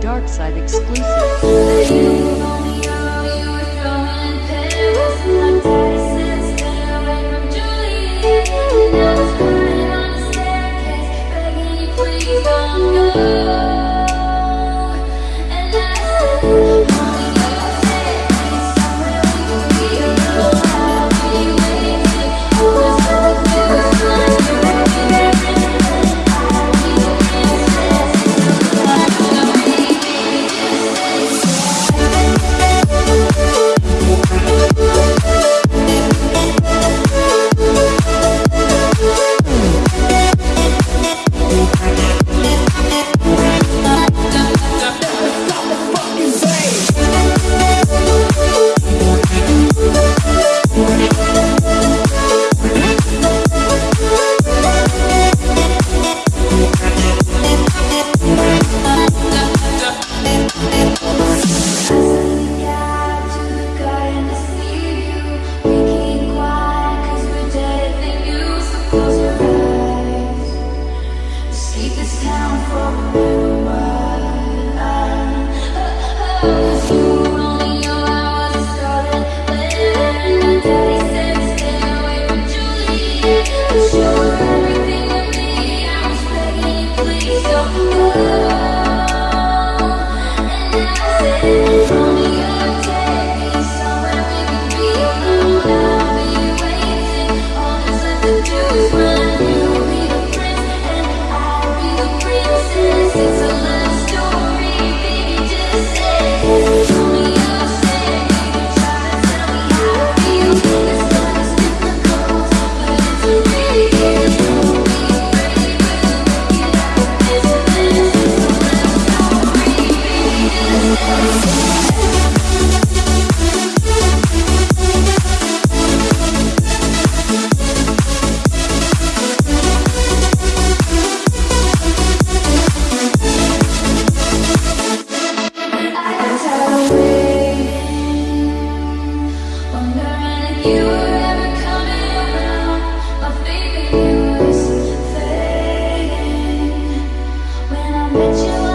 Dark Side exclusive. From I met you